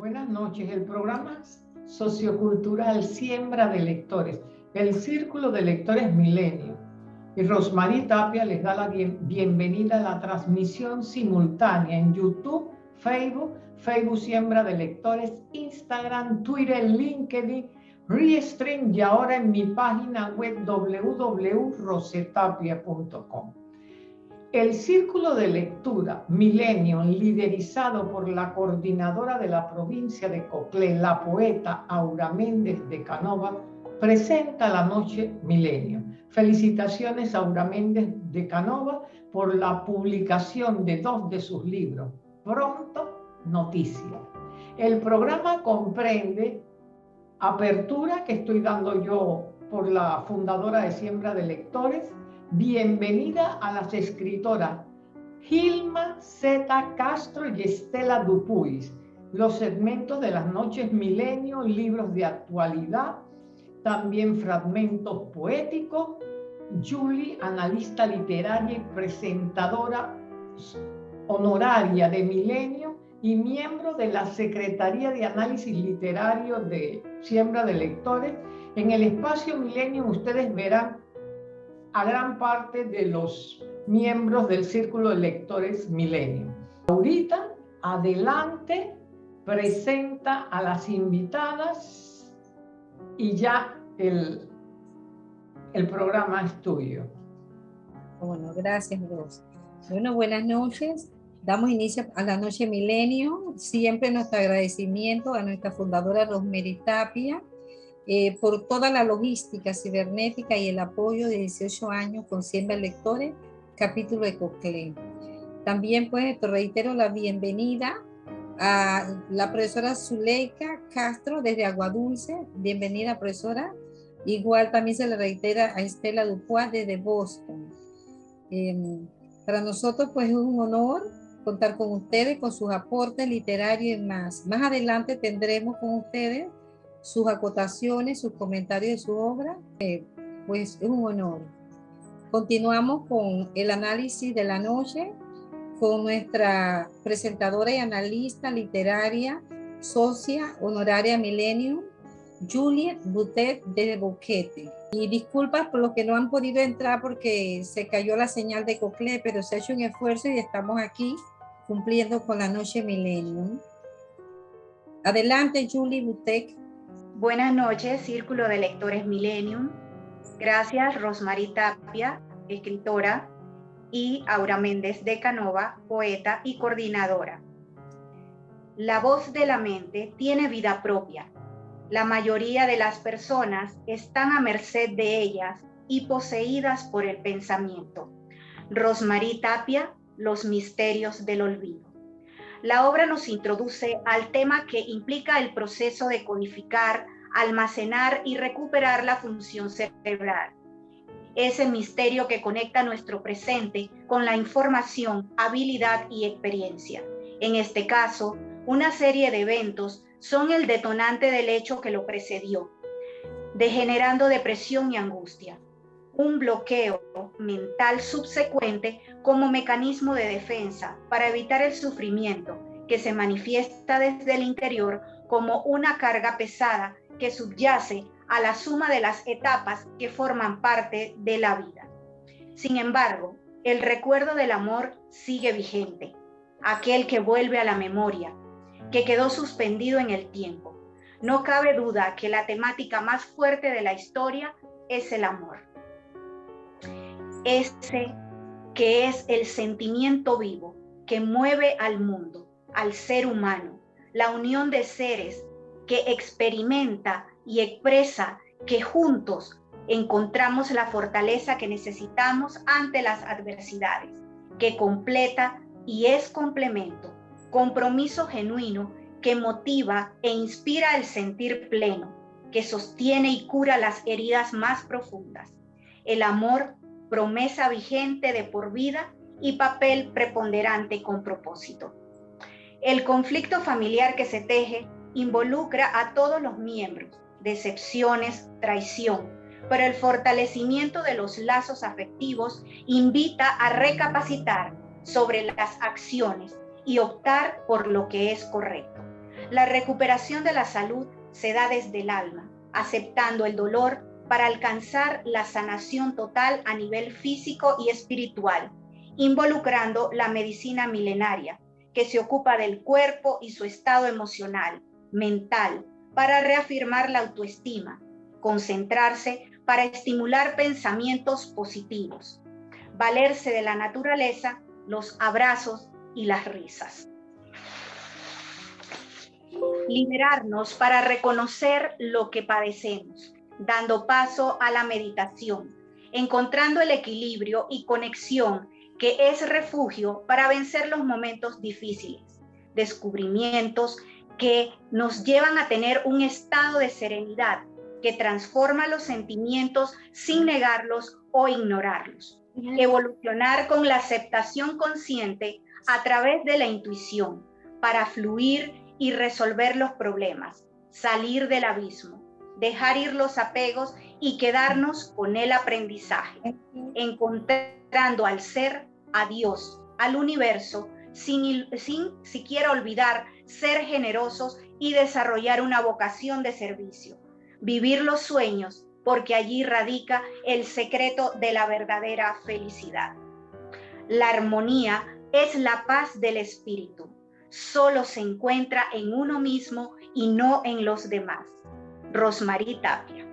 Buenas noches. El programa sociocultural Siembra de Lectores, el Círculo de Lectores Milenio. Y Rosmarie Tapia les da la bienvenida a la transmisión simultánea en YouTube, Facebook, Facebook Siembra de Lectores, Instagram, Twitter, LinkedIn, Restream y ahora en mi página web www.rosetapia.com. El círculo de lectura Millennium, liderizado por la coordinadora de la provincia de Coclé, la poeta Aura Méndez de Canova, presenta la noche Millennium. Felicitaciones a Aura Méndez de Canova por la publicación de dos de sus libros. Pronto, noticias. El programa comprende apertura que estoy dando yo por la fundadora de Siembra de Lectores, bienvenida a las escritoras Gilma Z. Castro y Estela Dupuis, los segmentos de las noches milenio, libros de actualidad, también fragmentos poéticos, Julie, analista literaria y presentadora honoraria de Milenio y miembro de la Secretaría de Análisis Literario de Siembra de Lectores. En el espacio Milenio ustedes verán a gran parte de los miembros del Círculo de Lectores Milenio. Ahorita, adelante, presenta a las invitadas y ya el, el programa es tuyo. Bueno, gracias. Bueno, buenas noches. Damos inicio a la noche milenio. Siempre nuestro agradecimiento a nuestra fundadora Rosemary Tapia, eh, por toda la logística cibernética y el apoyo de 18 años con Siembra Lectores, capítulo de Coclé. También pues te reitero la bienvenida a la profesora Zuleika Castro desde Aguadulce. Bienvenida profesora. Igual también se le reitera a Estela Dupuis desde Boston. Em, para nosotros pues es un honor contar con ustedes, con sus aportes literarios y más. Más adelante tendremos con ustedes sus acotaciones, sus comentarios de su obra, eh, pues es un honor. Continuamos con el análisis de la noche con nuestra presentadora y analista literaria, socia honoraria Millennium, Juliet Butet de Boquete. Y disculpas por los que no han podido entrar porque se cayó la señal de Cocle, pero se ha hecho un esfuerzo y estamos aquí cumpliendo con la noche Millennium. Adelante, Julie Butet. Buenas noches, Círculo de Lectores Millennium. Gracias, Rosmarie Tapia, escritora, y Aura Méndez de Canova, poeta y coordinadora. La voz de la mente tiene vida propia. La mayoría de las personas están a merced de ellas y poseídas por el pensamiento. Rosmarie Tapia, Los misterios del olvido. La obra nos introduce al tema que implica el proceso de codificar, almacenar y recuperar la función cerebral. Ese misterio que conecta nuestro presente con la información, habilidad y experiencia. En este caso, una serie de eventos son el detonante del hecho que lo precedió, degenerando depresión y angustia un bloqueo mental subsecuente como mecanismo de defensa para evitar el sufrimiento que se manifiesta desde el interior como una carga pesada que subyace a la suma de las etapas que forman parte de la vida. Sin embargo, el recuerdo del amor sigue vigente, aquel que vuelve a la memoria, que quedó suspendido en el tiempo. No cabe duda que la temática más fuerte de la historia es el amor ese que es el sentimiento vivo que mueve al mundo, al ser humano, la unión de seres que experimenta y expresa que juntos encontramos la fortaleza que necesitamos ante las adversidades, que completa y es complemento, compromiso genuino que motiva e inspira el sentir pleno, que sostiene y cura las heridas más profundas. El amor promesa vigente de por vida y papel preponderante con propósito. El conflicto familiar que se teje involucra a todos los miembros, decepciones, traición, pero el fortalecimiento de los lazos afectivos invita a recapacitar sobre las acciones y optar por lo que es correcto. La recuperación de la salud se da desde el alma, aceptando el dolor para alcanzar la sanación total a nivel físico y espiritual, involucrando la medicina milenaria, que se ocupa del cuerpo y su estado emocional, mental, para reafirmar la autoestima, concentrarse para estimular pensamientos positivos, valerse de la naturaleza, los abrazos y las risas. Liberarnos para reconocer lo que padecemos, dando paso a la meditación, encontrando el equilibrio y conexión que es refugio para vencer los momentos difíciles, descubrimientos que nos llevan a tener un estado de serenidad que transforma los sentimientos sin negarlos o ignorarlos. Evolucionar con la aceptación consciente a través de la intuición para fluir y resolver los problemas, salir del abismo, dejar ir los apegos y quedarnos con el aprendizaje, encontrando al ser, a Dios, al universo, sin, sin siquiera olvidar ser generosos y desarrollar una vocación de servicio, vivir los sueños, porque allí radica el secreto de la verdadera felicidad. La armonía es la paz del espíritu. Solo se encuentra en uno mismo y no en los demás. Rosmarie Tapia.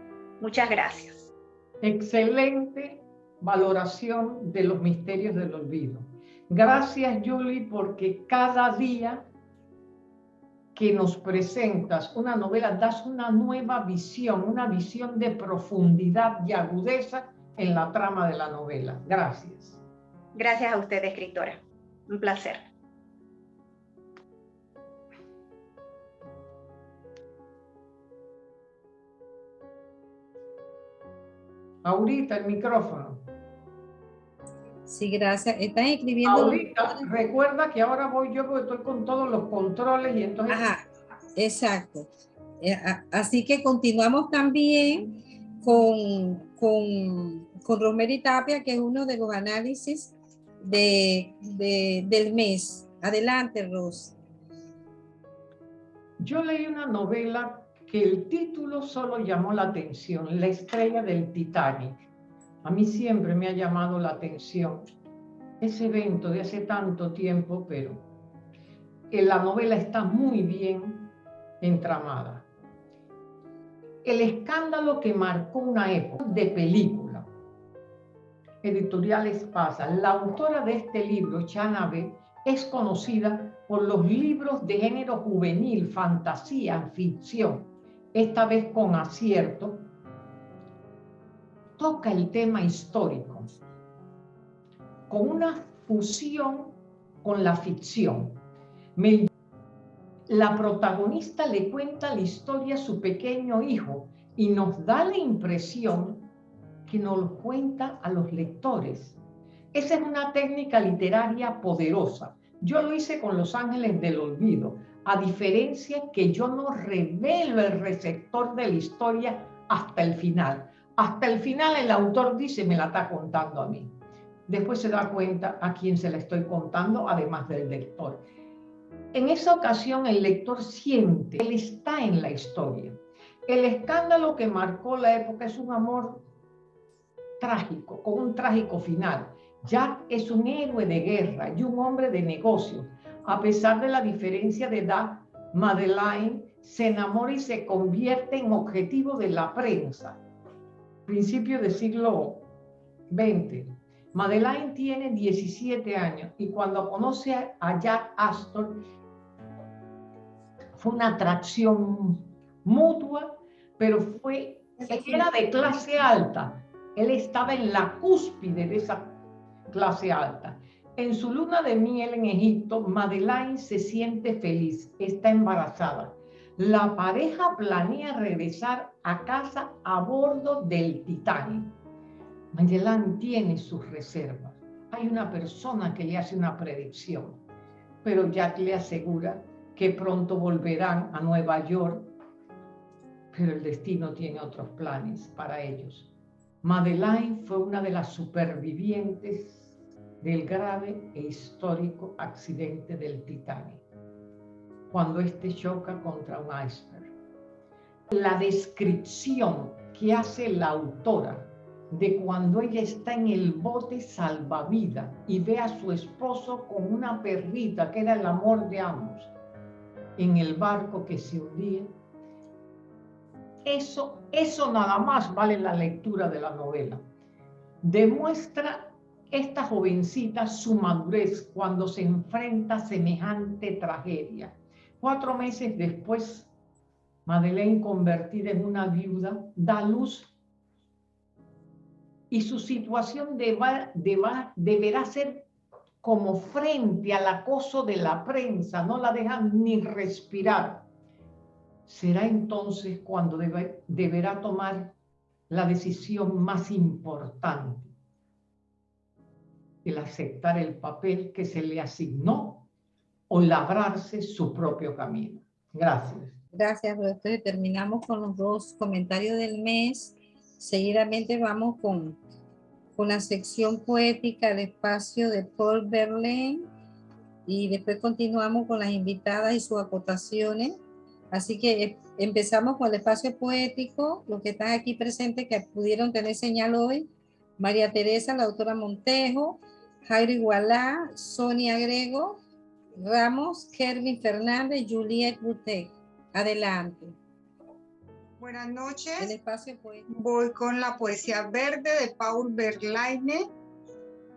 Muchas gracias. Excelente valoración de los misterios del olvido. Gracias, Julie, porque cada día que nos presentas una novela, das una nueva visión, una visión de profundidad y agudeza en la trama de la novela. Gracias. Gracias a usted, escritora. Un placer. Ahorita el micrófono. Sí, gracias. Están escribiendo. Ahorita, recuerda que ahora voy yo porque estoy con todos los controles y entonces. Ajá, exacto. Eh, así que continuamos también con, con, con Rosemary Tapia, que es uno de los análisis de, de, del mes. Adelante, Ros. Yo leí una novela que el título solo llamó la atención, La estrella del Titanic a mí siempre me ha llamado la atención ese evento de hace tanto tiempo, pero la novela está muy bien entramada. El escándalo que marcó una época de película. Editoriales Pasa. La autora de este libro, Chanabe, es conocida por los libros de género juvenil, fantasía, ficción, esta vez con acierto, toca el tema histórico con una fusión con la ficción. la protagonista le cuenta la historia a su pequeño hijo y nos da la impresión que nos lo cuenta a los lectores. Esa es una técnica literaria poderosa. Yo lo hice con Los Ángeles del Olvido, a diferencia que yo no revelo el receptor de la historia hasta el final. Hasta el final el autor dice, me la está contando a mí. Después se da cuenta a quién se la estoy contando, además del lector. En esa ocasión el lector siente, él está en la historia. El escándalo que marcó la época es un amor trágico, con un trágico final. Jack es un héroe de guerra y un hombre de negocios. A pesar de la diferencia de edad, Madeleine se enamora y se convierte en objetivo de la prensa principio del siglo XX. Madeleine tiene 17 años y cuando conoce a Jack Astor fue una atracción mutua, pero fue, era de clase alta. Él estaba en la cúspide de esa clase alta. En su luna de miel en Egipto, Madeleine se siente feliz, está embarazada la pareja planea regresar a casa a bordo del Titanic. Magellan tiene sus reservas. Hay una persona que le hace una predicción, pero Jack le asegura que pronto volverán a Nueva York, pero el destino tiene otros planes para ellos. Madeleine fue una de las supervivientes del grave e histórico accidente del Titanic. cuando éste choca contra un iceberg. La descripción que hace la autora de cuando ella está en el bote salvavidas y ve a su esposo con una perrita que era el amor de ambos en el barco que se hundía. Eso, eso nada más vale la lectura de la novela. Demuestra esta jovencita su madurez cuando se enfrenta a semejante tragedia. Cuatro meses después, Madeleine, convertida en una viuda, da luz y su situación deberá ser como frente al acoso de la prensa, no la dejan ni respirar. Será entonces cuando deberá tomar la decisión más importante, el aceptar el papel que se le asignó o labrarse su propio camino. Gracias. Gracias, Entonces terminamos con los dos comentarios del mes. Seguidamente vamos con, con la sección poética del espacio de Paul Verlaine y después continuamos con las invitadas y sus acotaciones. Así que eh, empezamos con el espacio poético, los que están aquí presentes que pudieron tener señal hoy, María Teresa, la autora Montejo, Jairo Igualá, Sonia Grego, Ramos, Kervin Fernández, Juliet Butek. Adelante. Buenas noches. Voy con la poesía verde de Paul Verlaine.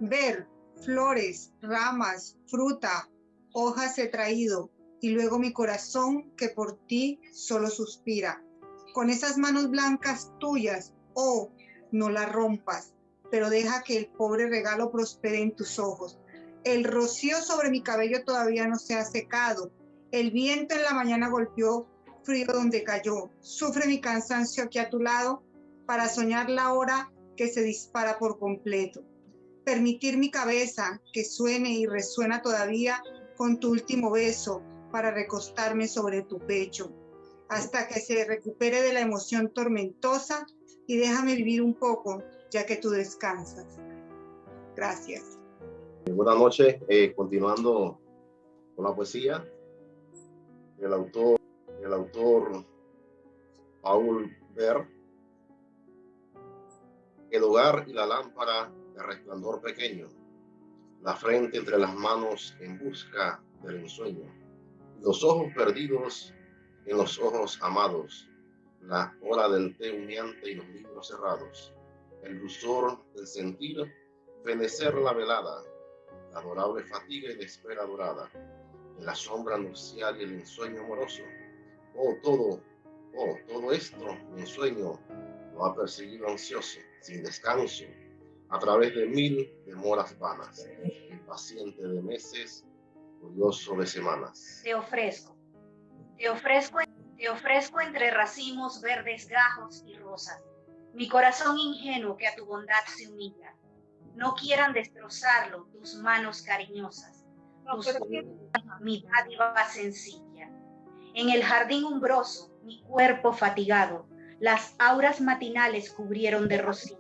Ver, flores, ramas, fruta, hojas he traído, y luego mi corazón que por ti solo suspira. Con esas manos blancas tuyas, oh, no la rompas, pero deja que el pobre regalo prospere en tus ojos. El rocío sobre mi cabello todavía no se ha secado. El viento en la mañana golpeó frío donde cayó. Sufre mi cansancio aquí a tu lado para soñar la hora que se dispara por completo. Permitir mi cabeza que suene y resuena todavía con tu último beso para recostarme sobre tu pecho hasta que se recupere de la emoción tormentosa y déjame vivir un poco ya que tú descansas. Gracias. Buenas noches. Eh, continuando con la poesía, el autor el autor Paul Ver, el hogar y la lámpara de resplandor pequeño, la frente entre las manos en busca del ensueño, los ojos perdidos en los ojos amados, la hora del té humeante y los libros cerrados, el dulzor del sentir, fenecer la velada, la adorable fatiga y la espera dorada, la sombra nupcial y el ensueño amoroso, Oh, todo, oh, todo esto, mi sueño, lo ha perseguido ansioso, sin descanso, a través de mil demoras vanas, impaciente de meses, curioso de semanas. Te ofrezco, te ofrezco, te ofrezco entre racimos verdes, gajos y rosas, mi corazón ingenuo que a tu bondad se humilla. No quieran destrozarlo tus manos cariñosas, tus mi dádiva sencilla en el jardín umbroso, mi cuerpo fatigado, las auras matinales cubrieron de rocío.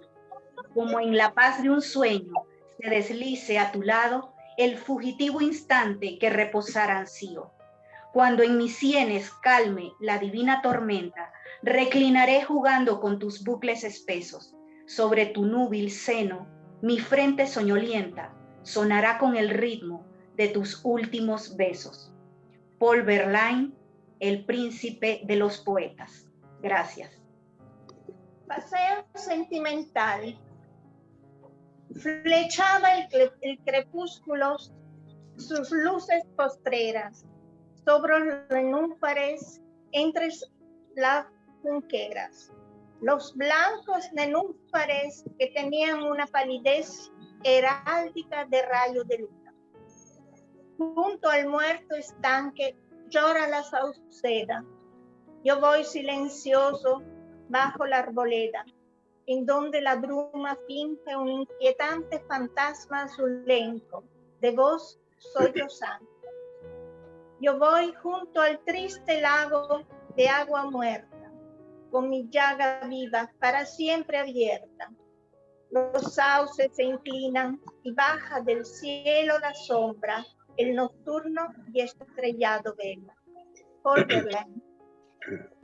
Como en la paz de un sueño, se deslice a tu lado el fugitivo instante que reposar ansío. Cuando en mis sienes calme la divina tormenta, reclinaré jugando con tus bucles espesos. Sobre tu núbil seno, mi frente soñolienta sonará con el ritmo de tus últimos besos. Paul Verlaine, el príncipe de los poetas. Gracias. Paseo sentimental. Flechaba el, el crepúsculo sus luces postreras sobre nenúfares entre las junqueras. Los blancos nenúfares que tenían una palidez heráldica de rayo de luna. Junto al muerto estanque llora la sauceda. Yo voy silencioso bajo la arboleda, en donde la bruma finge un inquietante fantasma azulenco, de voz sollozante. Yo voy junto al triste lago de agua muerta, con mi llaga viva para siempre abierta. Los sauces se inclinan y baja del cielo la sombra el nocturno y estrellado vela. Paul Verlaine.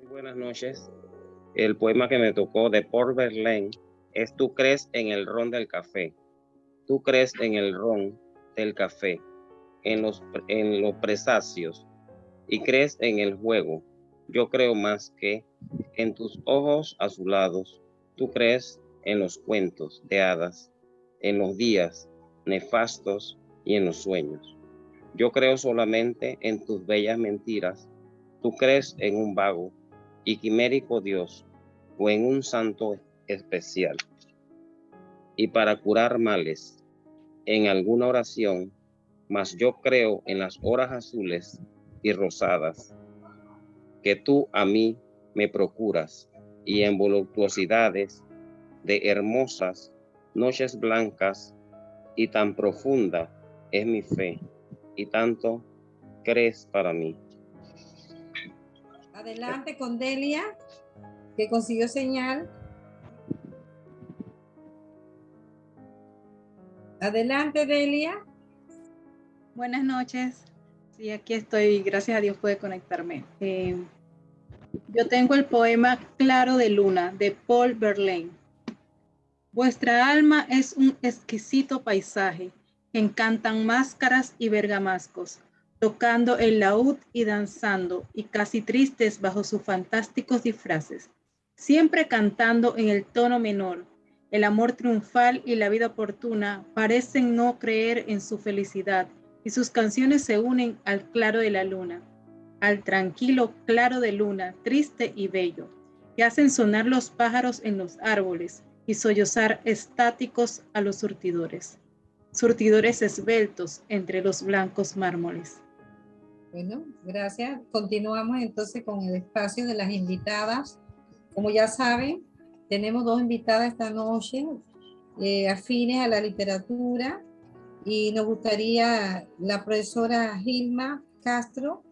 buenas noches. El poema que me tocó de Paul Verlaine es Tú crees en el ron del café. Tú crees en el ron del café, en los, en los presacios y crees en el juego. Yo creo más que en tus ojos azulados. Tú crees en los cuentos de hadas, en los días nefastos y en los sueños. Yo creo solamente en tus bellas mentiras. Tú crees en un vago y quimérico Dios o en un santo especial. Y para curar males, en alguna oración, mas yo creo en las horas azules y rosadas que tú a mí me procuras y en voluptuosidades de hermosas noches blancas y tan profunda es mi fe y tanto crees para mí. Adelante con Delia, que consiguió señal. Adelante, Delia. Buenas noches. Sí, aquí estoy. Gracias a Dios puede conectarme. Eh, yo tengo el poema Claro de Luna de Paul Verlaine. Vuestra alma es un exquisito paisaje. Encantan máscaras y bergamascos, tocando el laúd y danzando, y casi tristes bajo sus fantásticos disfraces, siempre cantando en el tono menor. El amor triunfal y la vida oportuna parecen no creer en su felicidad, y sus canciones se unen al claro de la luna, al tranquilo claro de luna, triste y bello, que hacen sonar los pájaros en los árboles, y sollozar estáticos a los surtidores, surtidores esbeltos entre los blancos mármoles. Bueno, gracias. Continuamos entonces con el espacio de las invitadas. Como ya saben, tenemos dos invitadas esta noche, eh, afines a la literatura, y nos gustaría la profesora Gilma Castro,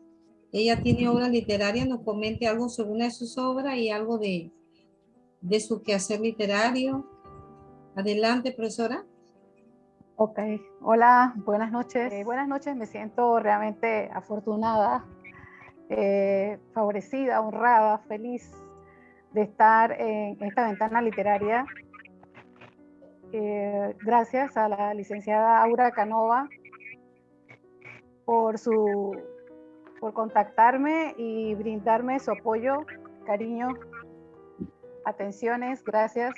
ella tiene obra literaria, nos comente algo sobre una de sus obras y algo de, de su quehacer literario. Adelante, profesora. Ok, hola, buenas noches. Eh, buenas noches, me siento realmente afortunada, eh, favorecida, honrada, feliz de estar en esta ventana literaria. Eh, gracias a la licenciada Aura Canova por, su, por contactarme y brindarme su apoyo, cariño, atenciones, gracias.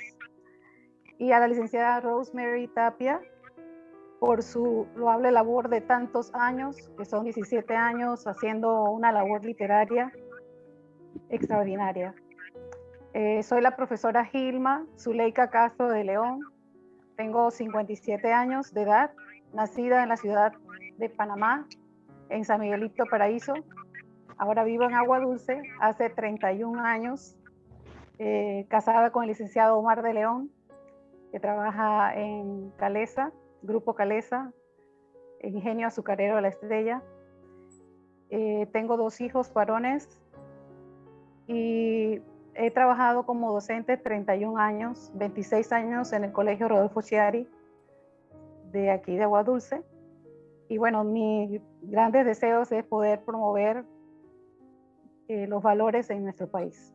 Y a la licenciada Rosemary Tapia por su loable labor de tantos años, que son 17 años haciendo una labor literaria extraordinaria. Eh, soy la profesora Gilma Zuleika Castro de León. Tengo 57 años de edad, nacida en la ciudad de Panamá, en San Miguelito Paraíso. Ahora vivo en Agua Dulce hace 31 años eh, casada con el licenciado Omar de León, que trabaja en Calesa, Grupo Calesa, Ingenio Azucarero la Estrella. Eh, tengo dos hijos varones y he trabajado como docente 31 años, 26 años en el Colegio Rodolfo Chiari de aquí de Agua Dulce. Y bueno, mis grandes deseos es poder promover eh, los valores en nuestro país.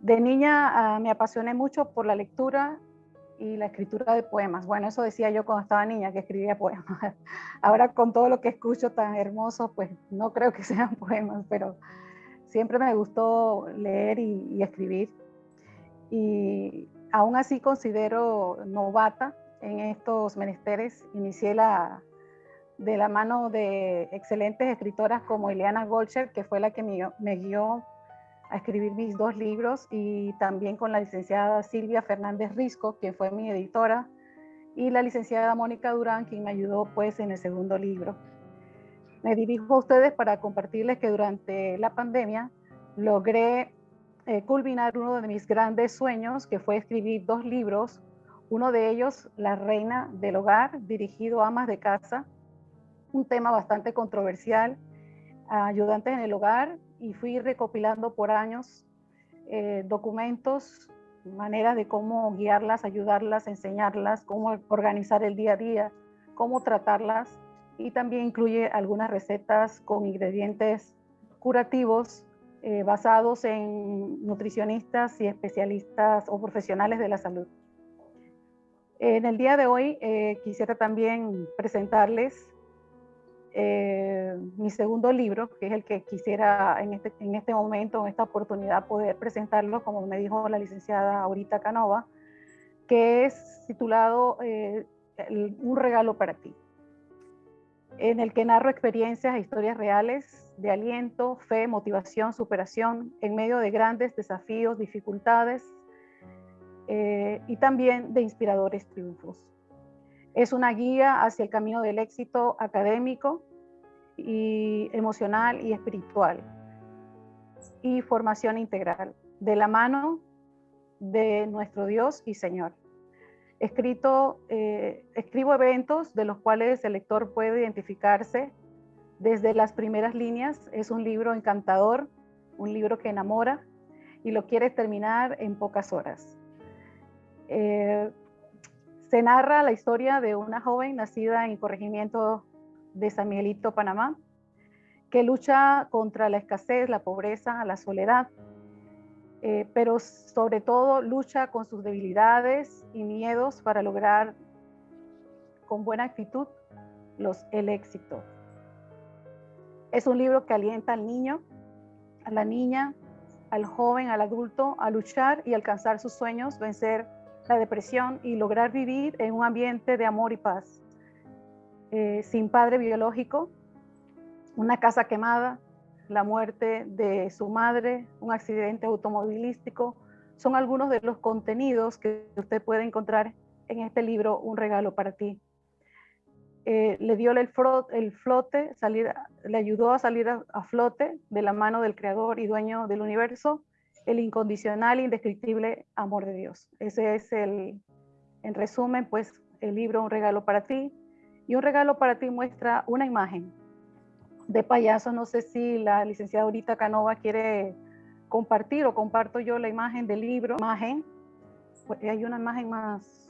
De niña ah, me apasioné mucho por la lectura y la escritura de poemas. Bueno, eso decía yo cuando estaba niña, que escribía poemas. Ahora con todo lo que escucho tan hermoso, pues no creo que sean poemas, pero siempre me gustó leer y, escribir. Y aún así considero novata en estos menesteres. Inicié la, de la mano de excelentes escritoras como Ileana Golcher, que fue la que me, guió a escribir mis dos libros y también con la licenciada Silvia Fernández Risco, que fue mi editora, y la licenciada Mónica Durán, quien me ayudó pues en el segundo libro. Me dirijo a ustedes para compartirles que durante la pandemia logré eh, culminar uno de mis grandes sueños, que fue escribir dos libros, uno de ellos, La Reina del Hogar, dirigido a amas de casa, un tema bastante controversial, ayudantes en el hogar, y fui recopilando por años eh, documentos, maneras de cómo guiarlas, ayudarlas, enseñarlas, cómo organizar el día a día, cómo tratarlas y también incluye algunas recetas con ingredientes curativos eh, basados en nutricionistas y especialistas o profesionales de la salud. En el día de hoy eh, quisiera también presentarles eh, mi segundo libro, que es el que quisiera en este, en este momento, en esta oportunidad, poder presentarlo, como me dijo la licenciada Aurita Canova, que es titulado Un regalo para ti, en el que narro experiencias e historias reales de aliento, fe, motivación, superación en medio de grandes desafíos, dificultades eh, y también de inspiradores triunfos. Es una guía hacia el camino del éxito académico y emocional y espiritual y formación integral de la mano de nuestro Dios y Señor. Escrito, eh, escribo eventos de los cuales el lector puede identificarse desde las primeras líneas. Es un libro encantador, un libro que enamora y lo quiere terminar en pocas horas. Eh, se narra la historia de una joven nacida en corregimiento de San Miguelito, Panamá, que lucha contra la escasez, la pobreza, la soledad, eh, pero sobre todo lucha con sus debilidades y miedos para lograr con buena actitud los, el éxito. Es un libro que alienta al niño, a la niña, al joven, al adulto a luchar y alcanzar sus sueños, vencer la depresión y lograr vivir en un ambiente de amor y paz. Eh, sin padre biológico, una casa quemada, la muerte de su madre, un accidente automovilístico, son algunos de los contenidos que usted puede encontrar en este libro, Un regalo para ti. Eh, le dio el, flote, salir, le ayudó a salir a, flote de la mano del creador y dueño del universo, el incondicional indescriptible amor de Dios. Ese es el, en resumen, pues el libro Un regalo para ti. Y un regalo para ti muestra una imagen de payaso. No sé si la licenciada Aurita Canova quiere compartir o comparto yo la imagen del libro. Imagen, pues, hay una imagen más,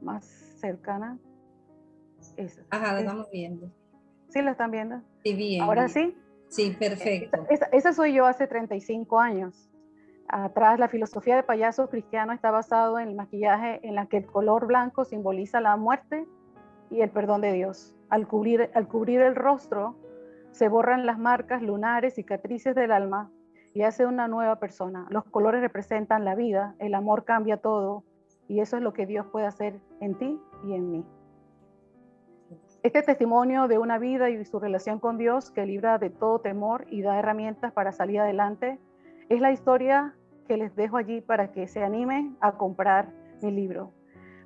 más cercana. Ajá, la estamos viendo. ¿Sí la están viendo? Sí, bien. ¿Ahora sí? Sí, perfecto. Esa, soy yo hace 35 años. Atrás, la filosofía de payaso cristiano está basado en el maquillaje en la que el color blanco simboliza la muerte y el perdón de Dios. Al cubrir, al cubrir el rostro, se borran las marcas lunares, cicatrices del alma y hace una nueva persona. Los colores representan la vida, el amor cambia todo y eso es lo que Dios puede hacer en ti y en mí. Este testimonio de una vida y su relación con Dios que libra de todo temor y da herramientas para salir adelante es la historia que les dejo allí para que se animen a comprar mi libro.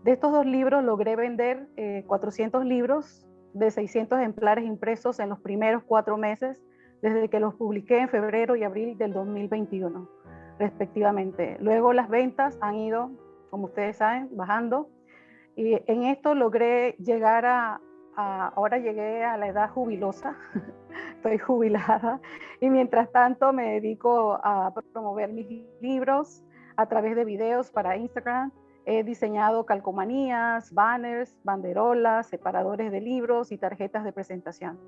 De estos dos libros logré vender 400 eh, libros de 600 ejemplares impresos en los primeros cuatro meses desde que los publiqué en febrero y abril del 2021, respectivamente. Luego las ventas han ido, como ustedes saben, bajando y en esto logré llegar a, ahora llegué a la edad jubilosa, estoy jubilada y mientras tanto me dedico a promover mis libros a través de videos para Instagram. He diseñado calcomanías, banners, banderolas, separadores de libros y tarjetas de presentación.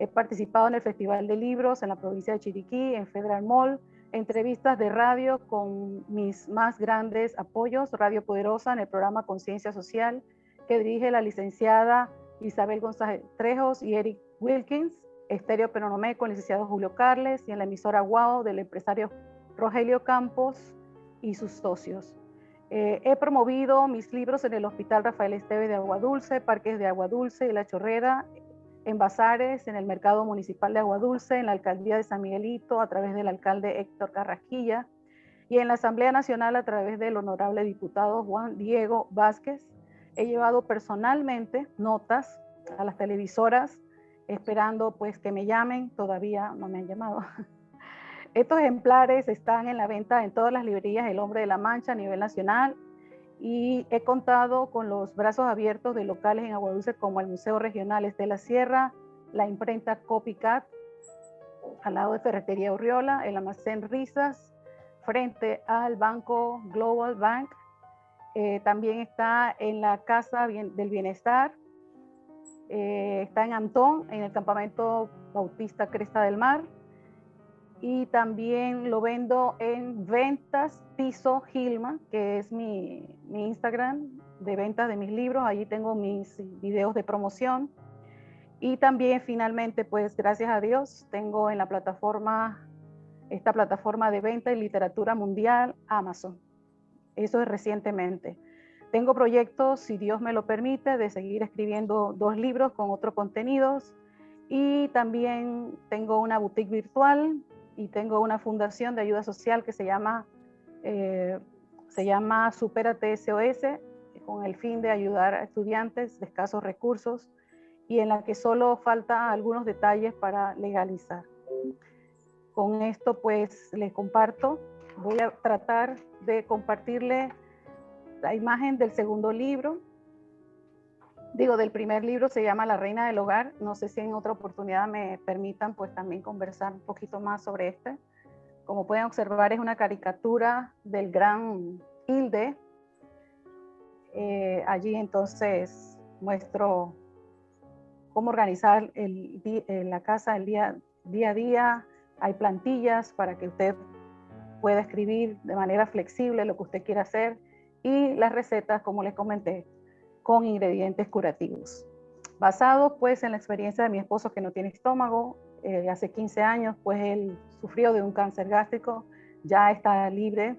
He participado en el Festival de Libros en la provincia de Chiriquí, en Federal Mall, entrevistas de radio con mis más grandes apoyos, Radio Poderosa en el programa Conciencia Social, que dirige la licenciada Isabel González Trejos y Eric Wilkins, Estéreo Penonomé con el licenciado Julio Carles y en la emisora Guau del empresario Rogelio Campos y sus socios. Eh, he promovido mis libros en el Hospital Rafael Esteve de Agua Dulce, Parques de Agua Dulce y La Chorrera, en Bazares, en el Mercado Municipal de Agua Dulce, en la Alcaldía de San Miguelito, a través del alcalde Héctor Carrasquilla, y en la Asamblea Nacional a través del honorable diputado Juan Diego Vázquez, he llevado personalmente notas a las televisoras esperando pues que me llamen, todavía no me han llamado. Estos ejemplares están en la venta en todas las librerías El Hombre de la Mancha a nivel nacional y he contado con los brazos abiertos de locales en Aguadulce como el Museo Regional Estela Sierra, la imprenta Copycat, al lado de Ferretería Urriola, el almacén Risas, frente al Banco Global Bank. Eh, también está en la Casa del Bienestar, eh, está en Antón, en el campamento Bautista Cresta del Mar, y también lo vendo en ventas piso Gilma, que es mi, mi Instagram de ventas de mis libros. Allí tengo mis videos de promoción. Y también finalmente, pues gracias a Dios, tengo en la plataforma, esta plataforma de venta y literatura mundial, Amazon. Eso es recientemente. Tengo proyectos, si Dios me lo permite, de seguir escribiendo dos libros con otros contenidos. Y también tengo una boutique virtual y tengo una fundación de ayuda social que se llama, eh, se llama Superate SOS, con el fin de ayudar a estudiantes de escasos recursos y en la que solo falta algunos detalles para legalizar. Con esto pues les comparto, voy a tratar de compartirle la imagen del segundo libro, digo, del primer libro se llama La Reina del Hogar. No sé si en otra oportunidad me permitan pues también conversar un poquito más sobre este. Como pueden observar es una caricatura del gran Hilde. Eh, allí entonces muestro cómo organizar el, la casa el día, día a día. Hay plantillas para que usted pueda escribir de manera flexible lo que usted quiera hacer. Y las recetas, como les comenté, con ingredientes curativos. Basado pues en la experiencia de mi esposo que no tiene estómago, eh, hace 15 años pues él sufrió de un cáncer gástrico, ya está libre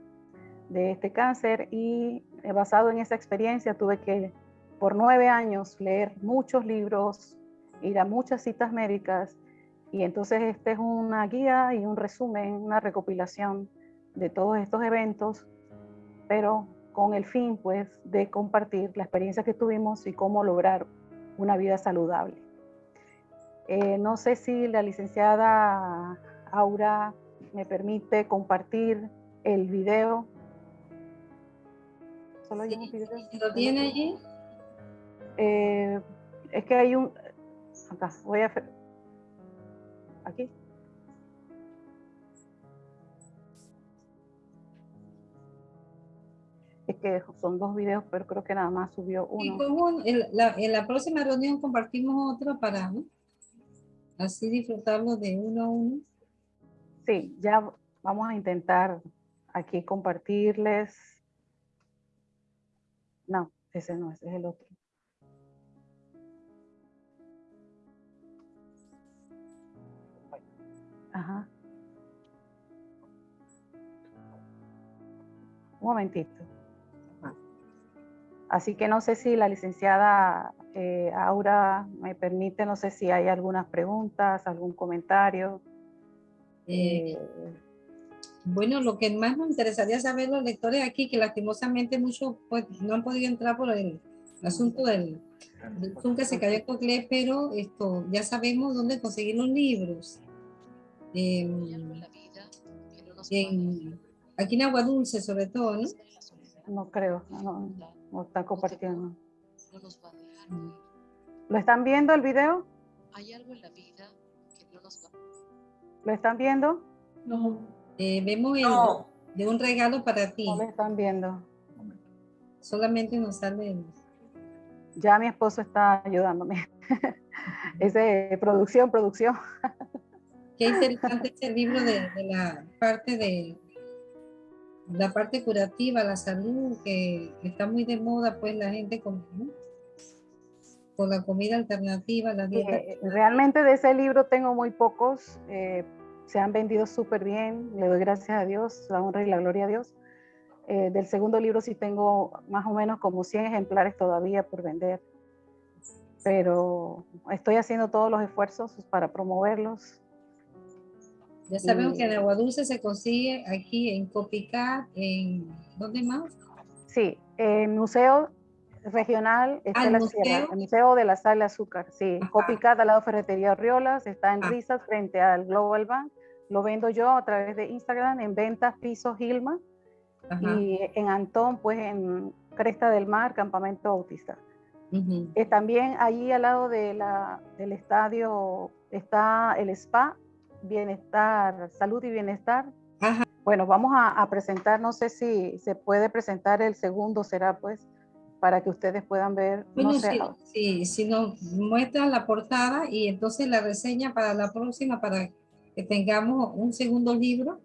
de este cáncer y eh, basado en esa experiencia tuve que por nueve años leer muchos libros, ir a muchas citas médicas y entonces este es una guía y un resumen, una recopilación de todos estos eventos, pero con el fin pues de compartir la experiencia que tuvimos y cómo lograr una vida saludable. Eh, no sé si la licenciada Aura me permite compartir el video. ¿Solo hay un video? ¿Lo tiene allí? Eh, es que hay un... Acá, voy a... Aquí. Que son dos videos, pero creo que nada más subió uno. en, la, en la próxima reunión compartimos otro para así disfrutarlo de uno a uno. Sí, ya vamos a intentar aquí compartirles. No, ese no, ese es el otro. Ajá. Un momentito. Así que no sé si la licenciada eh, Aura me permite, no sé si hay algunas preguntas, algún comentario. Eh, bueno, lo que más nos interesaría saber los lectores aquí, que lastimosamente muchos pues, no han podido entrar por el, asunto del, del que se cayó en pero esto, ya sabemos dónde conseguir los libros. aquí en Agua Dulce sobre todo, ¿no? No creo, no está compartiendo. No nos va a dejar ¿Lo están viendo el video? Hay algo en la vida que no nos va ¿Lo están viendo? No. Eh, vemos el, de un regalo para ti. No lo están viendo. Solamente nos sale Ya mi esposo está ayudándome. es de producción, producción. Qué interesante este libro de la parte de la parte curativa, la salud, que está muy de moda, pues la gente con, con la comida alternativa, la dieta. Eh, realmente de ese libro tengo muy pocos, eh, se han vendido súper bien, le doy gracias a Dios, la honra y la gloria a Dios. Eh, del segundo libro sí tengo más o menos como 100 ejemplares todavía por vender, pero estoy haciendo todos los esfuerzos para promoverlos ya sabemos que en Agua Dulce se consigue aquí en Copicá, en ¿dónde más? Sí, en Museo Regional está ah, la museo? Sierra, el Museo de la Sal de Azúcar, sí, Copicá, al lado Ferretería Riolas, está en ah. Risas frente al Global Bank. Lo vendo yo a través de Instagram en ventas piso Gilma y en Antón, pues en Cresta del Mar, Campamento Autista. Eh, también allí al lado de la, del estadio está el spa bienestar, salud y bienestar. Bueno, vamos a, presentar, no sé si se puede presentar el segundo, será pues, para que ustedes puedan ver. Bueno, si, si nos muestran la portada y entonces la reseña para la próxima, para que tengamos un segundo libro.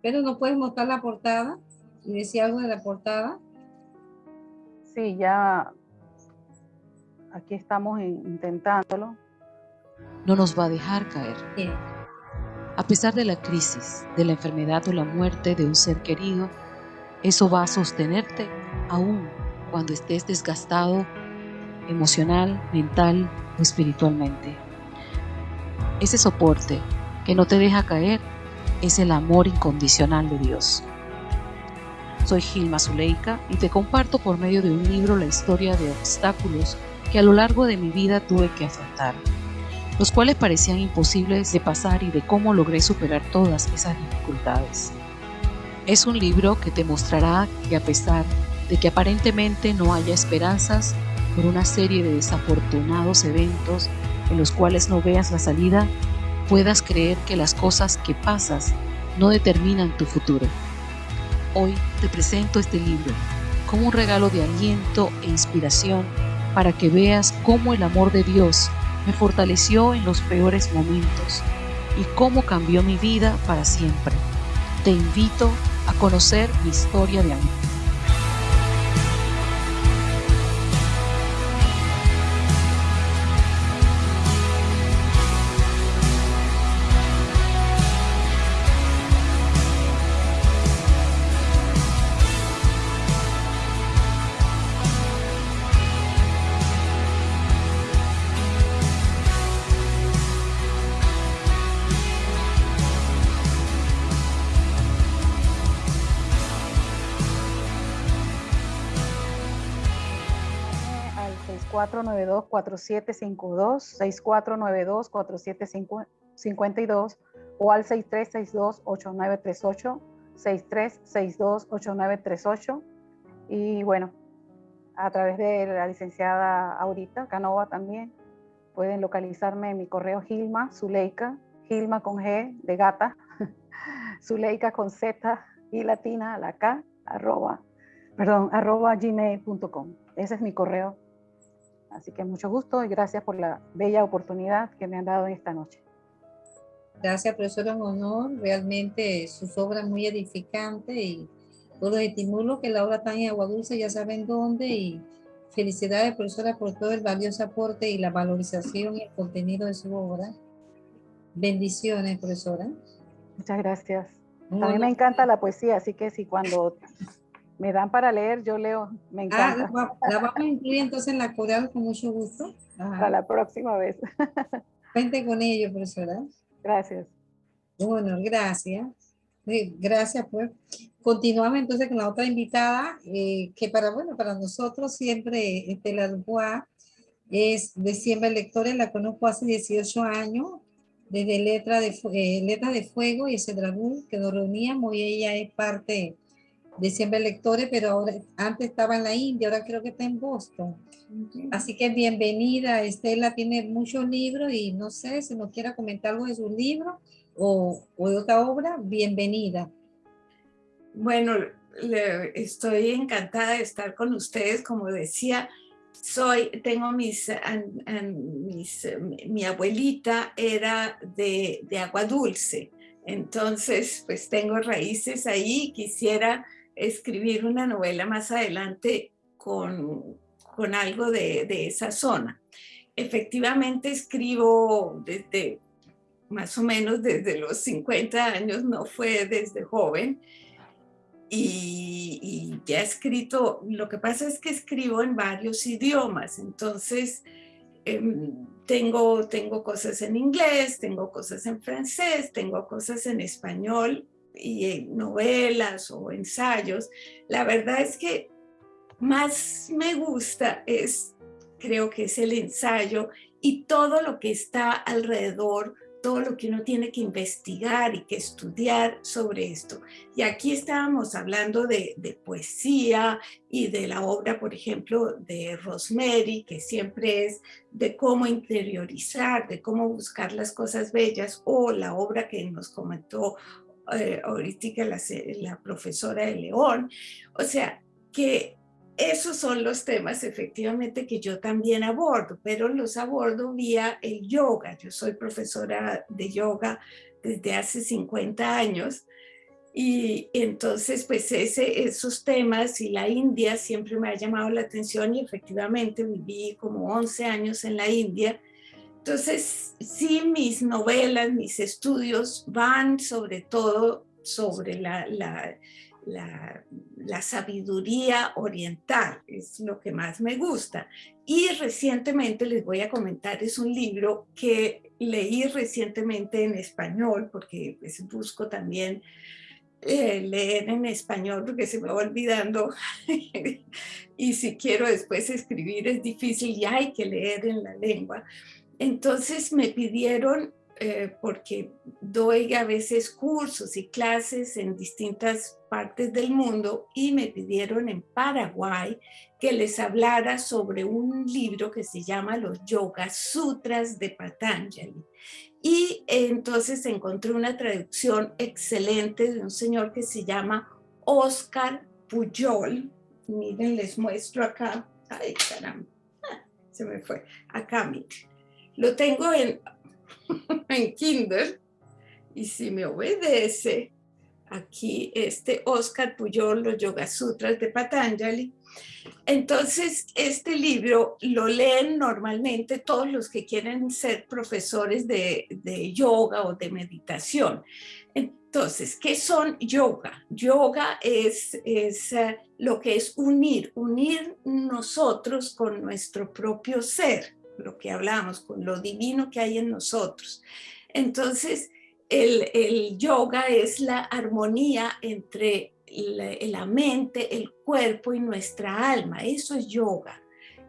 Pero no puedes mostrar la portada y decir algo de la portada. Sí, ya aquí estamos intentándolo. No nos va a dejar caer. A pesar de la crisis, de la enfermedad o la muerte de un ser querido, eso va a sostenerte aún cuando estés desgastado emocional, mental o espiritualmente. Ese soporte que no te deja caer es el amor incondicional de Dios. Soy Gilma Zuleika y te comparto por medio de un libro la historia de obstáculos que a lo largo de mi vida tuve que afrontar, los cuales parecían imposibles de pasar y de cómo logré superar todas esas dificultades. Es un libro que te mostrará que a pesar de que aparentemente no haya esperanzas por una serie de desafortunados eventos en los cuales no veas la salida, puedas creer que las cosas que pasas no determinan tu futuro. Hoy te presento este libro como un regalo de aliento e inspiración para que veas cómo el amor de Dios me fortaleció en los peores momentos y cómo cambió mi vida para siempre. Te invito a conocer mi historia de amor. Cuatro 4752 6492-4752 o al 6362-8938, 6362-8938. Y bueno, a través de la licenciada Aurita Canova también pueden localizarme en mi correo Gilma Zuleika, Gilma con G de gata, Zuleika con Z y latina, la K, arroba, perdón, arroba gmail.com. Ese es mi correo Así que mucho gusto y gracias por la bella oportunidad que me han dado esta noche. Gracias, profesora, honor. Realmente sus obras muy edificantes y todos los estímulos que la obra está en Agua Dulce ya saben dónde y felicidades, profesora, por todo el valioso aporte y la valorización y el contenido de su obra. Bendiciones, profesora. Muchas gracias. a mí me encanta la poesía, así que si cuando me dan para leer, yo leo, me ah, encanta. Ah, la, vamos a incluir entonces en la coral con mucho gusto. Para la próxima vez. Cuente con ello, profesora. Gracias. Bueno, gracias. Gracias, pues. Continuamos entonces con la otra invitada, eh, que para, bueno, para nosotros siempre Estela Dubois es de siempre lectores, la conozco hace 18 años, desde Letra de, eh, Letra de Fuego y ese dragón que nos reuníamos y ella es parte de siempre lectores, pero ahora antes estaba en la India, ahora creo que está en Boston. Así que bienvenida, Estela tiene muchos libros y no sé si nos quiera comentar algo de sus libros o, o de otra obra, bienvenida. Bueno, estoy encantada de estar con ustedes, como decía, soy, tengo mis, mis mi abuelita era de, de agua dulce, entonces pues tengo raíces ahí, quisiera escribir una novela más adelante con, con algo de, de, esa zona. Efectivamente escribo desde más o menos desde los 50 años, no fue desde joven, y, ya he escrito, lo que pasa es que escribo en varios idiomas, entonces em, tengo, tengo cosas en inglés, tengo cosas en francés, tengo cosas en español, y novelas o ensayos, la verdad es que más me gusta es, creo que es el ensayo y todo lo que está alrededor, todo lo que uno tiene que investigar y que estudiar sobre esto. Y aquí estábamos hablando de, de poesía y de la obra, por ejemplo, de Rosemary, que siempre es de cómo interiorizar, de cómo buscar las cosas bellas, o la obra que nos comentó eh, ahorita la, profesora de León, o sea, que esos son los temas efectivamente que yo también abordo, pero los abordo vía el yoga. Yo soy profesora de yoga desde hace 50 años y entonces pues esos temas y la India siempre me ha llamado la atención y efectivamente viví como 11 años en la India. Entonces sí, mis novelas, mis estudios van sobre todo sobre la, la la, sabiduría oriental, es lo que más me gusta. Y recientemente les voy a comentar, es un libro que leí recientemente en español, porque pues, busco también eh, leer en español porque se me va olvidando y si quiero después escribir es difícil y hay que leer en la lengua. Entonces me pidieron eh, porque doy a veces cursos y clases en distintas partes del mundo y me pidieron en Paraguay que les hablara sobre un libro que se llama Los Yoga Sutras de Patanjali. Y entonces encontré una traducción excelente de un señor que se llama Oscar Puyol. Miren, les muestro acá. Ay, caramba. Se me fue. Acá, miren. Lo tengo en en Kinder. Y si me obedece, aquí este Oscar Puyol, los Yoga Sutras de Patanjali. Entonces, este libro lo leen normalmente todos los que quieren ser profesores de, de yoga o de meditación. Entonces, ¿qué son yoga? Yoga es, es uh, lo que es unir, unir nosotros con nuestro propio ser lo que hablamos, con lo divino que hay en nosotros. Entonces, el, yoga es la armonía entre la, mente, el cuerpo y nuestra alma. Eso es yoga.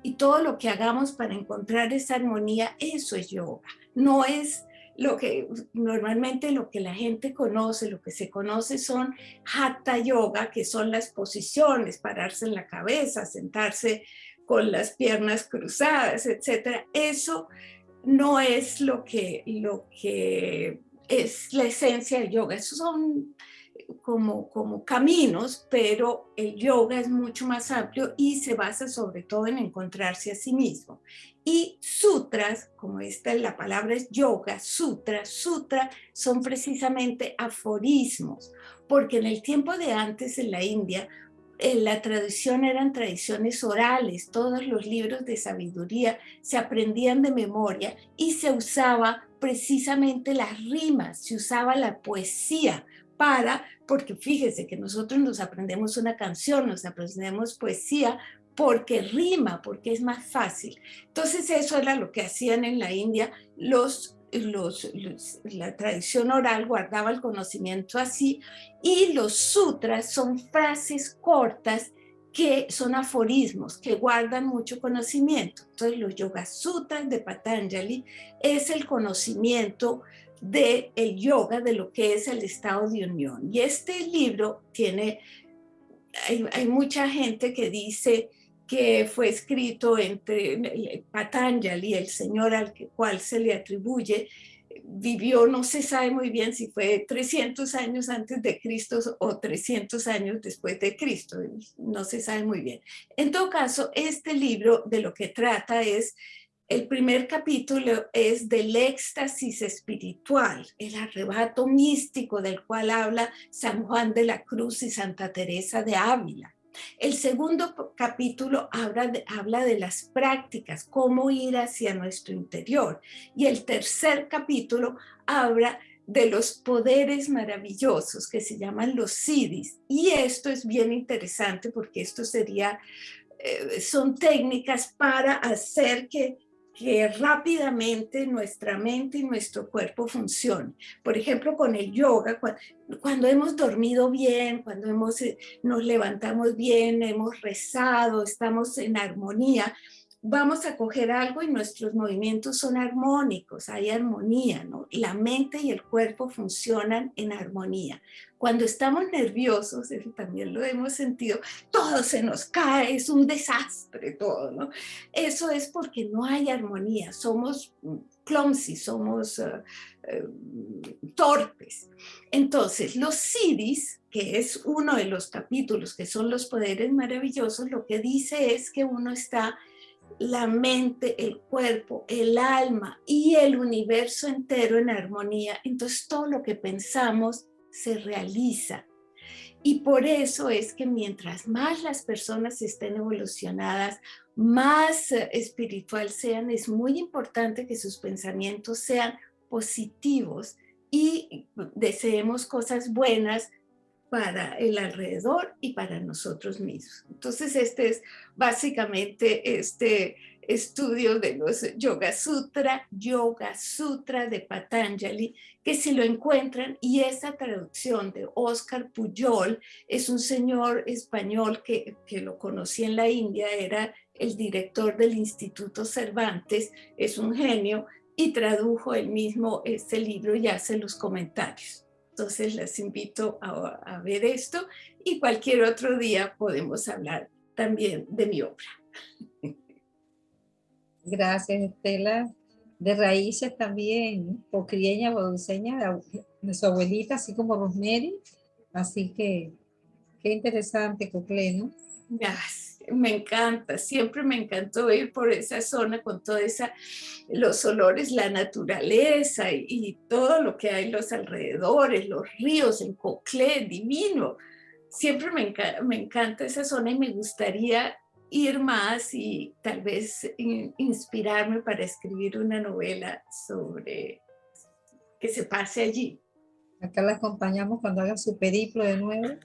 Y todo lo que hagamos para encontrar esa armonía, eso es yoga. No es lo que normalmente lo que la gente conoce, lo que se conoce son hatha yoga, que son las posiciones, pararse en la cabeza, sentarse con las piernas cruzadas, etcétera. Eso no es lo que, lo que es la esencia del yoga. Esos son como, como caminos, pero el yoga es mucho más amplio y se basa sobre todo en encontrarse a sí mismo. Y sutras, como esta la palabra es yoga, sutra, sutra, son precisamente aforismos, porque en el tiempo de antes en la India la tradición eran tradiciones orales, todos los libros de sabiduría se aprendían de memoria y se usaba precisamente las rimas, se usaba la poesía para, porque fíjese que nosotros nos aprendemos una canción, nos aprendemos poesía porque rima, porque es más fácil. Entonces eso era lo que hacían en la India los los, la tradición oral guardaba el conocimiento así y los sutras son frases cortas que son aforismos, que guardan mucho conocimiento. Entonces los Yoga Sutras de Patanjali es el conocimiento del el yoga, de lo que es el estado de unión. Y este libro tiene, hay, hay mucha gente que dice que fue escrito entre Patanjali, el señor al cual se le atribuye, vivió, no se sabe muy bien si fue 300 años antes de Cristo o 300 años después de Cristo, no se sabe muy bien. En todo caso, este libro de lo que trata es, el primer capítulo es del éxtasis espiritual, el arrebato místico del cual habla San Juan de la Cruz y Santa Teresa de Ávila. El segundo capítulo habla de, las prácticas, cómo ir hacia nuestro interior. Y el tercer capítulo habla de los poderes maravillosos que se llaman los siddhis. Y esto es bien interesante porque esto sería, eh, son técnicas para hacer que que rápidamente nuestra mente y nuestro cuerpo funcionen. Por ejemplo, con el yoga, cuando, hemos dormido bien, cuando hemos, eh, nos levantamos bien, hemos rezado, estamos en armonía, vamos a coger algo y nuestros movimientos son armónicos, hay armonía, ¿no? La mente y el cuerpo funcionan en armonía. Cuando estamos nerviosos, eso también lo hemos sentido, todo se nos cae, es un desastre todo, ¿no? Eso es porque no hay armonía, somos clumsy, somos uh, uh, torpes. Entonces, los CIDIS, que es uno de los capítulos que son los poderes maravillosos, lo que dice es que uno está la mente, el cuerpo, el alma y el universo entero en armonía. Entonces todo lo que pensamos se realiza. Y por eso es que mientras más las personas estén evolucionadas, más eh, espiritual sean, es muy importante que sus pensamientos sean positivos y deseemos cosas buenas para el alrededor y para nosotros mismos. Entonces este es básicamente este estudio de los Yoga Sutra, Yoga Sutra de Patanjali, que si lo encuentran, y esa traducción de Oscar Puyol, es un señor español que, que lo conocí en la India, era el director del Instituto Cervantes, es un genio, y tradujo él mismo este libro y hace los comentarios. Entonces les invito a, ver esto y cualquier otro día podemos hablar también de mi obra. Gracias, Estela. De raíces también, pocrieña, boduseña, de su abuelita, así como Rosemary. Así que, qué interesante, Cocle, ¿no? Gracias me encanta, siempre me encantó ir por esa zona con toda esa, los olores, la naturaleza y, todo lo que hay los alrededores, los ríos, en Coclé, divino. Siempre me encanta esa zona y me gustaría ir más y tal vez inspirarme para escribir una novela sobre que se pase allí. Acá la acompañamos cuando haga su periplo de nuevo.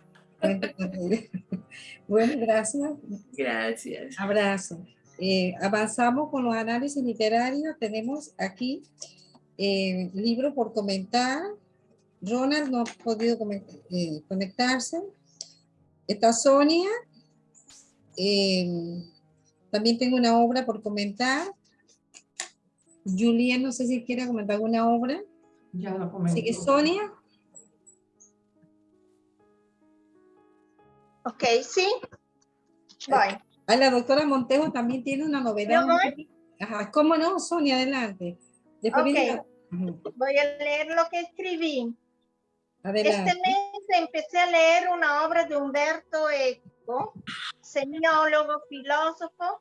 bueno, gracias. Gracias. Abrazo. Eh, avanzamos con los análisis literarios. Tenemos aquí eh, libro por comentar. Ronald no ha podido eh, conectarse. Está Sonia. también tengo una obra por comentar. Julián, no sé si quiere comentar alguna obra. Ya lo comenté. Sigue Sonia. Ok, sí. Voy. Ah, la doctora Montejo también tiene una novedad. Ajá, ¿cómo no, Sonia? Adelante. Después Voy a leer lo que escribí. Adelante. Este mes empecé a leer una obra de Humberto Eco, semiólogo, filósofo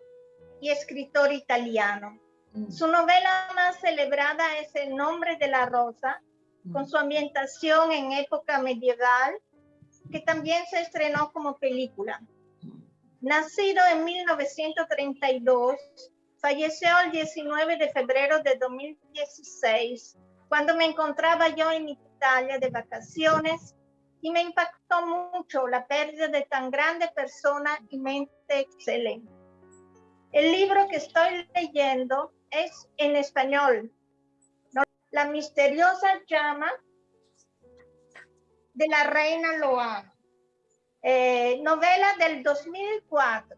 y escritor italiano. Mm. Su novela más celebrada es El nombre de la rosa, con mm. su ambientación en época medieval que también se estrenó como película. Nacido en 1932, falleció el 19 de febrero de 2016, cuando me encontraba yo en Italia de vacaciones y me impactó mucho la pérdida de tan grande persona y mente excelente. El libro que estoy leyendo es en español. La misteriosa llama de la reina Loa. Eh, novela del 2004.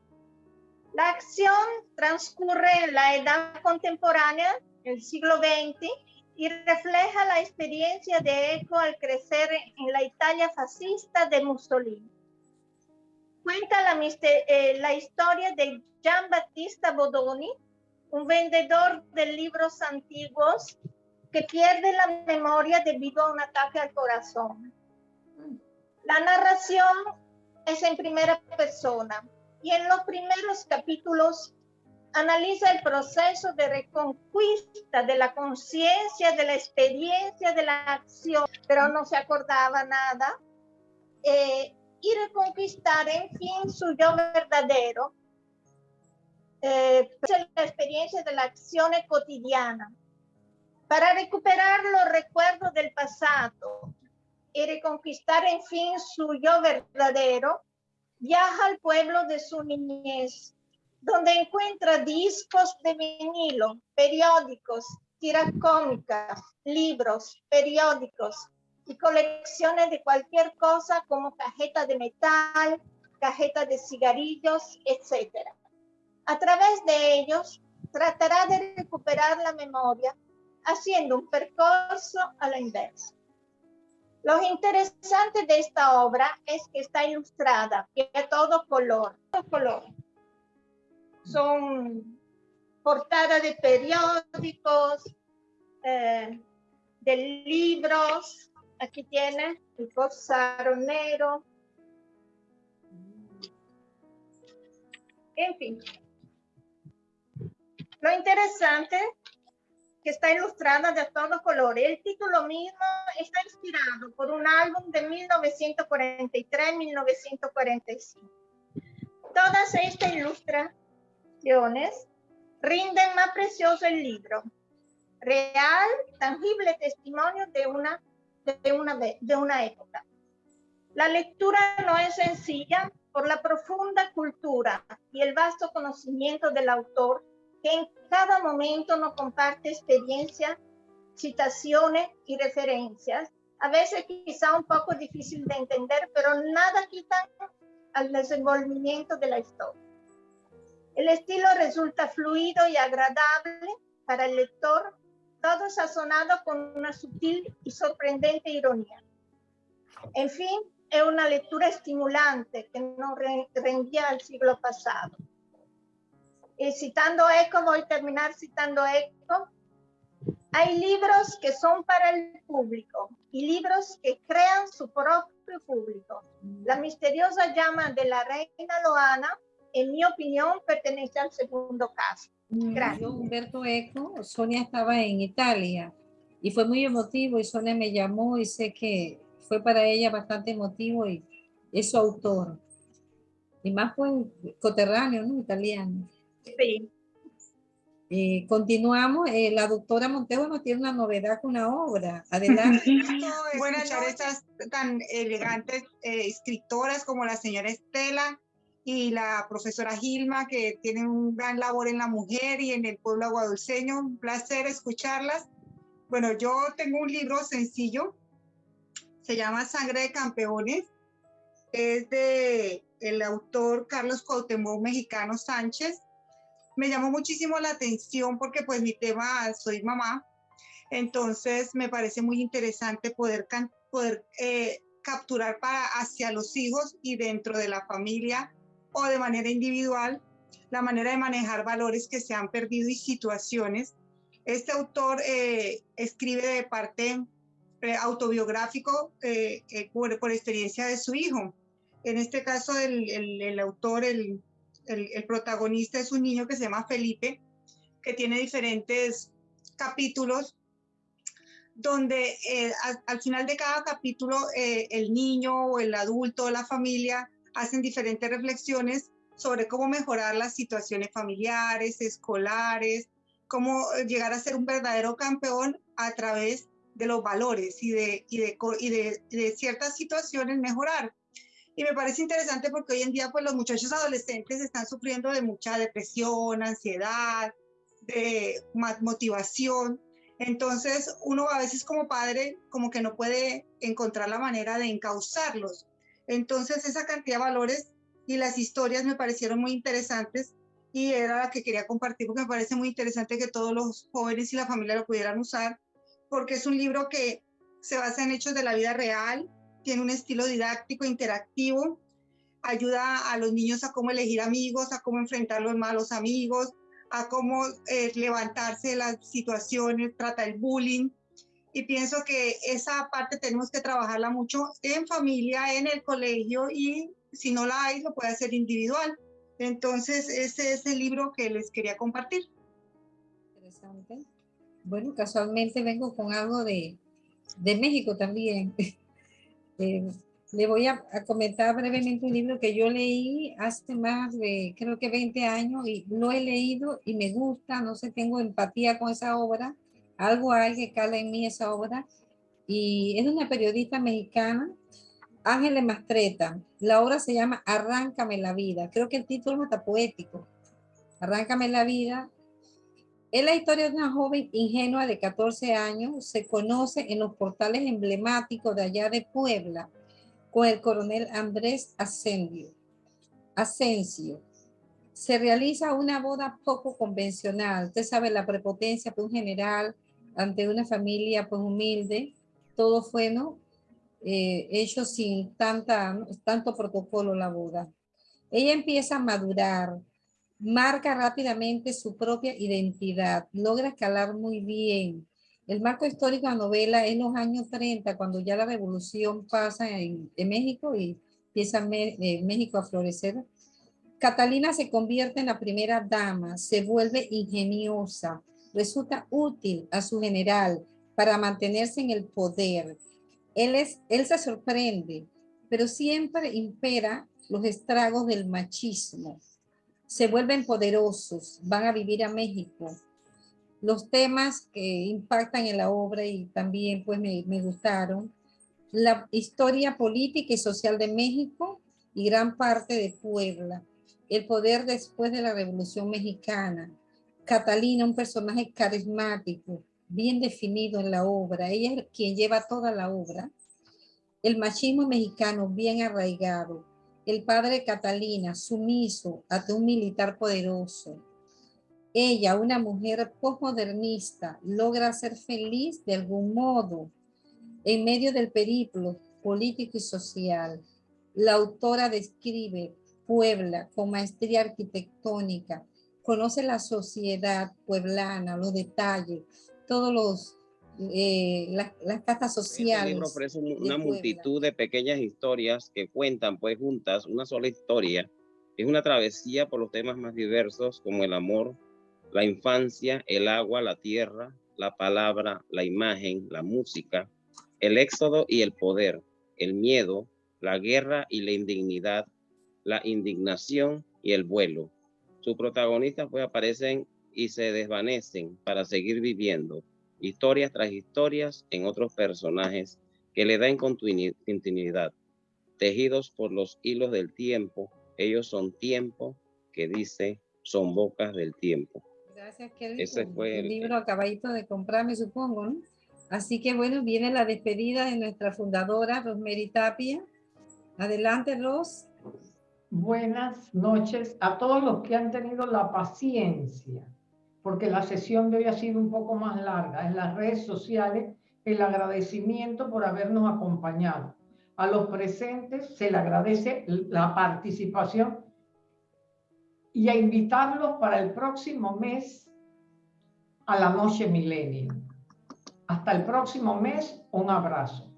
La acción transcurre en la edad contemporánea, el siglo XX, y refleja la experiencia de Eco al crecer en la Italia fascista de Mussolini. Cuenta la, eh, la historia de Gian Battista Bodoni, un vendedor de libros antiguos que pierde la memoria debido a un ataque al corazón. La narración es en primera persona y en los primeros capítulos analiza el proceso de reconquista de la conciencia, de la experiencia, de la acción, pero no se acordaba nada, eh, y reconquistar en fin su yo verdadero, eh, la experiencia de la acción cotidiana, para recuperar los recuerdos del pasado, y reconquistar en fin su yo verdadero, viaja al pueblo de su niñez, donde encuentra discos de vinilo, periódicos, tiras cómicas, libros, periódicos y colecciones de cualquier cosa como cajeta de metal, cajeta de cigarrillos, etc. A través de ellos tratará de recuperar la memoria haciendo un percurso a la inversa. Lo interesante de esta obra es que está ilustrada, a todo color, todo color. Son portadas de periódicos, eh, de libros, Aquí tiene el cosaronero. En fin. Lo interesante que está ilustrada de todo color. El título mismo está inspirado por un álbum de 1943-1945. Todas estas ilustraciones rinden más precioso el libro. Real, tangible testimonio de una, de una, de una época. La lectura no es sencilla por la profunda cultura y el vasto conocimiento del autor que en cada momento nos comparte experiencias, citaciones y referencias, a veces quizá un poco difícil de entender, pero nada quita al desenvolvimiento de la historia. El estilo resulta fluido y agradable para el lector, todo sazonado con una sutil y sorprendente ironía. En fin, es una lectura estimulante que nos rendía al siglo pasado y citando Eco, voy a terminar citando Eco, hay libros que son para el público y libros que crean su propio público. La misteriosa llama de la reina Loana, en mi opinión, pertenece al segundo caso. Gracias. Humberto Eco, Sonia estaba en Italia y fue muy emotivo y Sonia me llamó y sé que fue para ella bastante emotivo y es su autor. Y más fue coterráneo, ¿no? Italiano. Sí. Eh, continuamos, eh, la doctora Montego nos tiene una novedad con una obra. Adelante. Buenas noches. estas tan elegantes eh, escritoras como la señora Estela y la profesora Gilma, que tienen un gran labor en la mujer y en el pueblo aguadulceño. Un placer escucharlas. Bueno, yo tengo un libro sencillo, se llama Sangre de Campeones. Es de el autor Carlos Cuauhtémoc Mexicano Sánchez me llamó muchísimo la atención porque pues mi tema, soy mamá, entonces me parece muy interesante poder, eh, capturar para hacia los hijos y dentro de la familia o de manera individual la manera de manejar valores que se han perdido y situaciones. Este autor eh, escribe de parte eh, autobiográfico por, por, experiencia de su hijo. En este caso, el autor, el, el, protagonista es un niño que se llama Felipe, que tiene diferentes capítulos donde eh, al, final de cada capítulo eh, el niño o el adulto o la familia hacen diferentes reflexiones sobre cómo mejorar las situaciones familiares, escolares, cómo llegar a ser un verdadero campeón a través de los valores y de, y de, y de ciertas situaciones mejorar. Y me parece interesante porque hoy en día pues los muchachos adolescentes están sufriendo de mucha depresión, ansiedad, de motivación. Entonces uno a veces como padre como que no puede encontrar la manera de encauzarlos. Entonces esa cantidad de valores y las historias me parecieron muy interesantes y era la que quería compartir porque me parece muy interesante que todos los jóvenes y la familia lo pudieran usar porque es un libro que se basa en hechos de la vida real, tiene un estilo didáctico, interactivo, ayuda a los niños a cómo elegir amigos, a cómo enfrentar los malos amigos, a cómo eh, levantarse de las situaciones, trata el bullying. Y pienso que esa parte tenemos que trabajarla mucho en familia, en el colegio y si no la hay, lo puede hacer individual. Entonces, ese es el libro que les quería compartir. Interesante. Bueno, casualmente vengo con algo de, de México también. Eh, le voy a, comentar brevemente un libro que yo leí hace más de, creo que 20 años, y lo he leído y me gusta, no sé, tengo empatía con esa obra, algo hay que cala en mí esa obra, y es una periodista mexicana, Ángeles Mastreta. La obra se llama Arráncame la vida. Creo que el título está poético. Arráncame la vida es la historia de una joven ingenua de 14 años, se conoce en los portales emblemáticos de allá de Puebla con el coronel Andrés Ascendio. Asensio. Se realiza una boda poco convencional. Usted sabe la prepotencia de un general ante una familia pues humilde. Todo fue ¿no? Eh, hecho sin tanta, tanto protocolo la boda. Ella empieza a madurar, marca rápidamente su propia identidad, logra escalar muy bien El marco histórico de la novela es los años 30, cuando ya la revolución pasa en, México y empieza eh, México a florecer. Catalina se convierte en la primera dama, se vuelve ingeniosa, resulta útil a su general para mantenerse en el poder. Él, es, él se sorprende, pero siempre impera los estragos del machismo. Se vuelven poderosos, van a vivir a México. Los temas que impactan en la obra y también pues me, me gustaron, la historia política y social de México y gran parte de Puebla, el poder después de la Revolución Mexicana, Catalina, un personaje carismático, bien definido en la obra, ella es quien lleva toda la obra, el machismo mexicano bien arraigado, el padre Catalina, sumiso ante un militar poderoso. Ella, una mujer postmodernista, logra ser feliz de algún modo en medio del periplo político y social. La autora describe Puebla con maestría arquitectónica, conoce la sociedad pueblana, los detalles, todos los eh, las, las castas sociales. El libro ofrece una multitud de pequeñas historias que cuentan pues juntas una sola historia. Es una travesía por los temas más diversos como el amor, la infancia, el agua, la tierra, la palabra, la imagen, la música, el éxodo y el poder, el miedo, la guerra y la indignidad, la indignación y el vuelo. Sus protagonistas pues aparecen y se desvanecen para seguir viviendo historias tras historias en otros personajes que le dan continuidad, tejidos por los hilos del tiempo. Ellos son tiempo que dice son bocas del tiempo. Gracias, Kelly. Ese fue el, libro acabadito de comprarme, supongo, ¿no? Así que bueno, viene la despedida de nuestra fundadora, Rosemary Tapia. Adelante, Ros. Buenas noches a todos los que han tenido la paciencia porque la sesión de hoy ha sido un poco más larga. En las redes sociales, el agradecimiento por habernos acompañado. A los presentes se le agradece la participación y a invitarlos para el próximo mes a la Noche Milenio. Hasta el próximo mes, un abrazo.